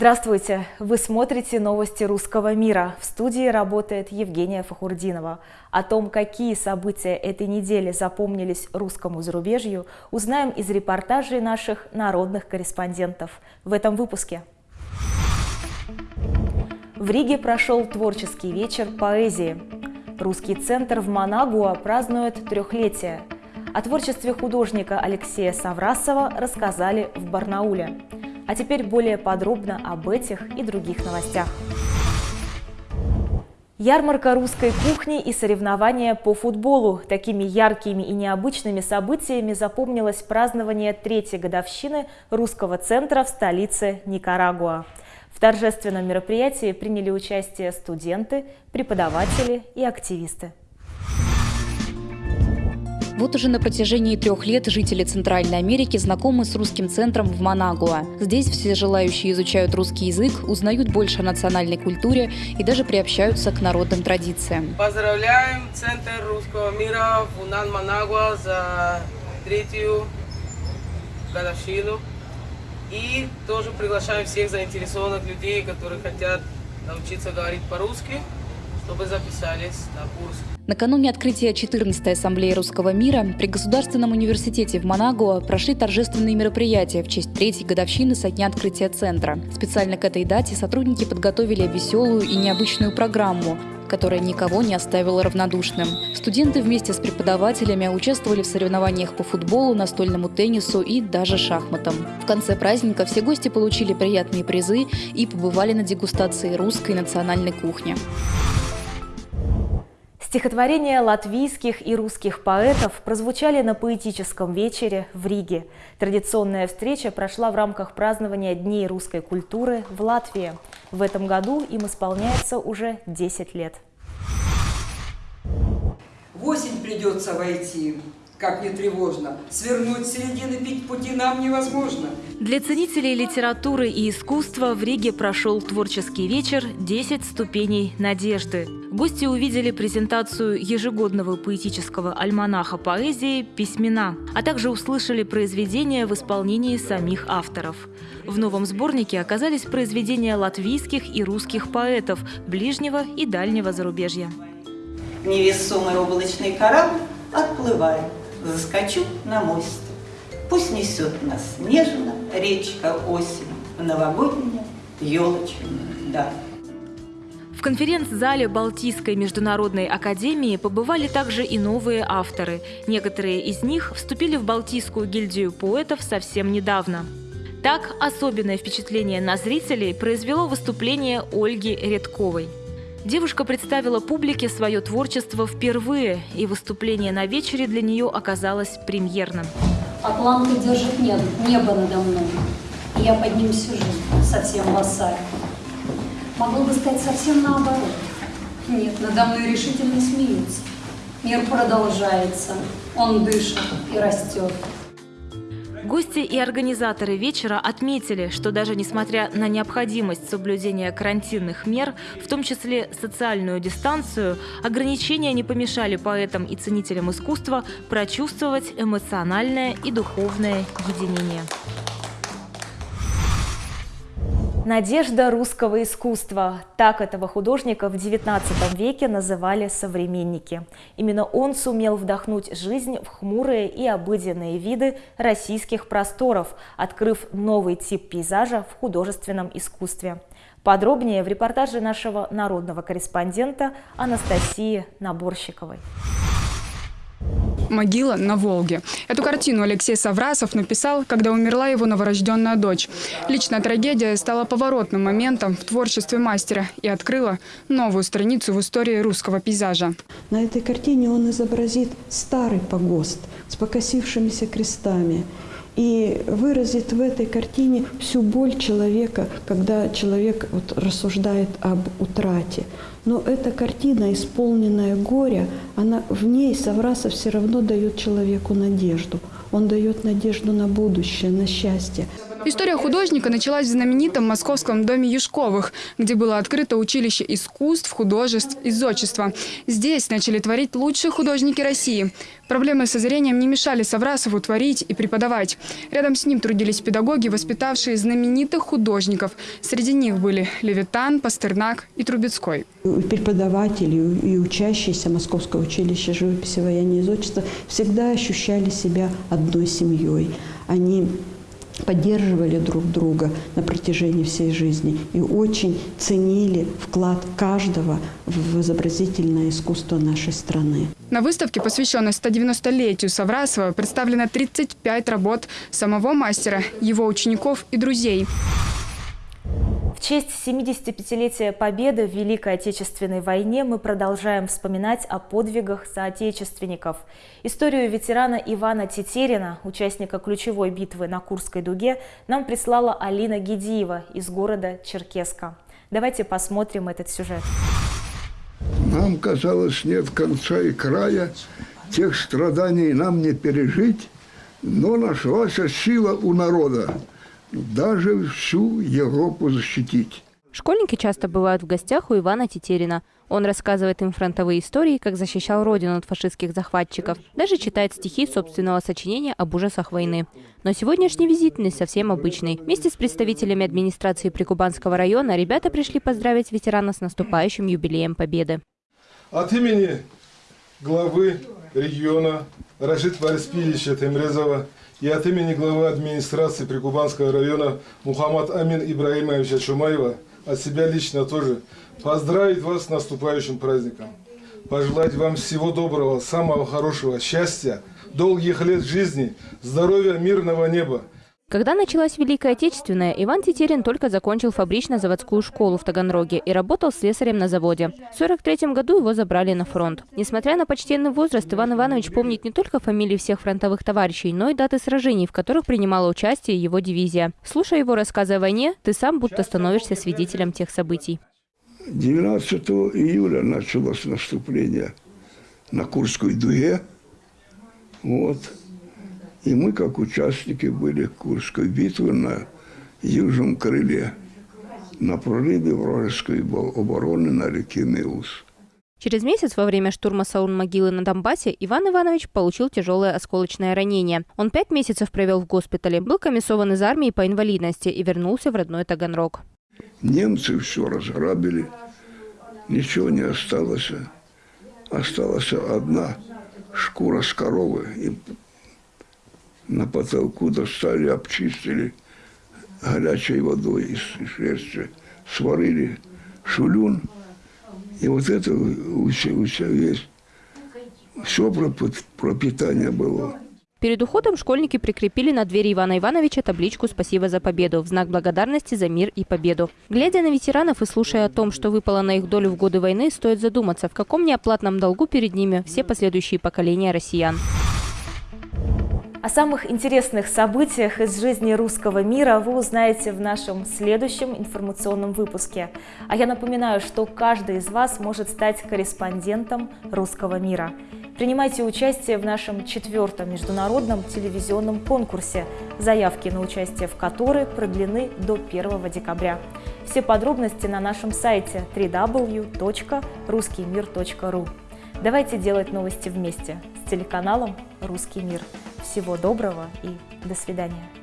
Здравствуйте! Вы смотрите новости русского мира. В студии работает Евгения Фахурдинова. О том, какие события этой недели запомнились русскому зарубежью, узнаем из репортажей наших народных корреспондентов в этом выпуске. В Риге прошел творческий вечер поэзии. Русский центр в Манагуа празднует трехлетие. О творчестве художника Алексея Саврасова рассказали в Барнауле. А теперь более подробно об этих и других новостях. Ярмарка русской кухни и соревнования по футболу. Такими яркими и необычными событиями запомнилось празднование третьей годовщины русского центра в столице Никарагуа. В торжественном мероприятии приняли участие студенты, преподаватели и активисты. Вот уже на протяжении трех лет жители Центральной Америки знакомы с русским центром в Манагуа. Здесь все желающие изучают русский язык, узнают больше о национальной культуре и даже приобщаются к народным традициям. Поздравляем Центр русского мира в Унан Манагуа за третью годовщину. И тоже приглашаем всех заинтересованных людей, которые хотят научиться говорить по-русски, чтобы записались на курс. Накануне открытия 14-й Ассамблеи Русского мира при Государственном университете в Манагуа прошли торжественные мероприятия в честь третьей годовщины со дня открытия центра. Специально к этой дате сотрудники подготовили веселую и необычную программу, которая никого не оставила равнодушным. Студенты вместе с преподавателями участвовали в соревнованиях по футболу, настольному теннису и даже шахматам. В конце праздника все гости получили приятные призы и побывали на дегустации русской национальной кухни. Стихотворения латвийских и русских поэтов прозвучали на поэтическом вечере в Риге. Традиционная встреча прошла в рамках празднования Дней русской культуры в Латвии. В этом году им исполняется уже 10 лет. В осень придется войти, как не тревожно. Свернуть середины пути нам невозможно. Для ценителей литературы и искусства в Риге прошел творческий вечер «10 ступеней надежды». Гости увидели презентацию ежегодного поэтического альманаха поэзии «Письмена», а также услышали произведения в исполнении самих авторов. В новом сборнике оказались произведения латвийских и русских поэтов ближнего и дальнего зарубежья. Невесомый облачный корабль отплывает заскочу на мост. Пусть несет нас нежно речка осень в новогоднюю елочную даль. В конференц-зале Балтийской международной академии побывали также и новые авторы. Некоторые из них вступили в Балтийскую гильдию поэтов совсем недавно. Так, особенное впечатление на зрителей произвело выступление Ольги Редковой – Девушка представила публике свое творчество впервые, и выступление на вечере для нее оказалось премьерным. Атланты держит небо, небо надо мной, я под ним сижу, совсем в Могу бы сказать совсем наоборот. Нет, надо мной решительно смеются. Мир продолжается, он дышит и растет. Гости и организаторы вечера отметили, что даже несмотря на необходимость соблюдения карантинных мер, в том числе социальную дистанцию, ограничения не помешали поэтам и ценителям искусства прочувствовать эмоциональное и духовное единение. Надежда русского искусства. Так этого художника в XIX веке называли современники. Именно он сумел вдохнуть жизнь в хмурые и обыденные виды российских просторов, открыв новый тип пейзажа в художественном искусстве. Подробнее в репортаже нашего народного корреспондента Анастасии Наборщиковой. «Могила на Волге». Эту картину Алексей Саврасов написал, когда умерла его новорожденная дочь. Личная трагедия стала поворотным моментом в творчестве мастера и открыла новую страницу в истории русского пейзажа. На этой картине он изобразит старый погост с покосившимися крестами и выразит в этой картине всю боль человека, когда человек вот рассуждает об утрате. Но эта картина, исполненная горя, она в ней Саврасов все равно дает человеку надежду. Он дает надежду на будущее, на счастье. История художника началась в знаменитом московском доме Юшковых, где было открыто училище искусств, художеств и зодчества. Здесь начали творить лучшие художники России. Проблемы со зрением не мешали Саврасову творить и преподавать. Рядом с ним трудились педагоги, воспитавшие знаменитых художников. Среди них были Левитан, Пастернак и Трубецкой. Преподаватели и учащиеся Московского училища живописи, вояния и зодчества всегда ощущали себя одной семьей. Они поддерживали друг друга на протяжении всей жизни и очень ценили вклад каждого в изобразительное искусство нашей страны. На выставке, посвященной 190-летию Саврасова, представлено 35 работ самого мастера, его учеников и друзей. Честь 75-летия Победы в Великой Отечественной войне мы продолжаем вспоминать о подвигах соотечественников. Историю ветерана Ивана Тетерина, участника ключевой битвы на Курской дуге, нам прислала Алина Гедиева из города Черкеска. Давайте посмотрим этот сюжет. Нам казалось, нет конца и края, тех страданий нам не пережить, но нашлась сила у народа даже всю Европу защитить. Школьники часто бывают в гостях у Ивана Тетерина. Он рассказывает им фронтовые истории, как защищал родину от фашистских захватчиков. Даже читает стихи собственного сочинения об ужасах войны. Но сегодняшний визит не совсем обычный. Вместе с представителями администрации Прикубанского района ребята пришли поздравить ветерана с наступающим юбилеем Победы. От имени главы региона Рашид Вариспилича Темрезова и от имени главы администрации Прикубанского района Мухаммад Амин Ибраимовича Чумаева, от себя лично тоже, поздравить вас с наступающим праздником. Пожелать вам всего доброго, самого хорошего, счастья, долгих лет жизни, здоровья, мирного неба. Когда началась Великая Отечественная, Иван Тетерин только закончил фабрично-заводскую школу в Таганроге и работал слесарем на заводе. В 1943 году его забрали на фронт. Несмотря на почтенный возраст, Иван Иванович помнит не только фамилии всех фронтовых товарищей, но и даты сражений, в которых принимала участие его дивизия. Слушая его рассказы о войне, ты сам будто становишься свидетелем тех событий. 12 июля началось наступление на Курской дуге. Вот. И мы, как участники, были Курской битвы на южном крыле, на прорыве вражеской обороны на реке Меус. Через месяц во время штурма Саун-могилы на Донбассе Иван Иванович получил тяжелое осколочное ранение. Он пять месяцев провел в госпитале, был комиссован из армии по инвалидности и вернулся в родной Таганрог. Немцы все разграбили, ничего не осталось. Осталась одна шкура с коровы. И на потолку достали, обчистили горячей водой из шерсти, сварили шулюн. И вот это у себя весь, все пропитание было. Перед уходом школьники прикрепили на двери Ивана Ивановича табличку «Спасибо за победу» в знак благодарности за мир и победу. Глядя на ветеранов и слушая о том, что выпало на их долю в годы войны, стоит задуматься, в каком неоплатном долгу перед ними все последующие поколения россиян. О самых интересных событиях из жизни русского мира вы узнаете в нашем следующем информационном выпуске. А я напоминаю, что каждый из вас может стать корреспондентом русского мира. Принимайте участие в нашем четвертом международном телевизионном конкурсе, заявки на участие в который продлены до 1 декабря. Все подробности на нашем сайте www.ruskimir.ru. Давайте делать новости вместе с телеканалом «Русский мир». Всего доброго и до свидания.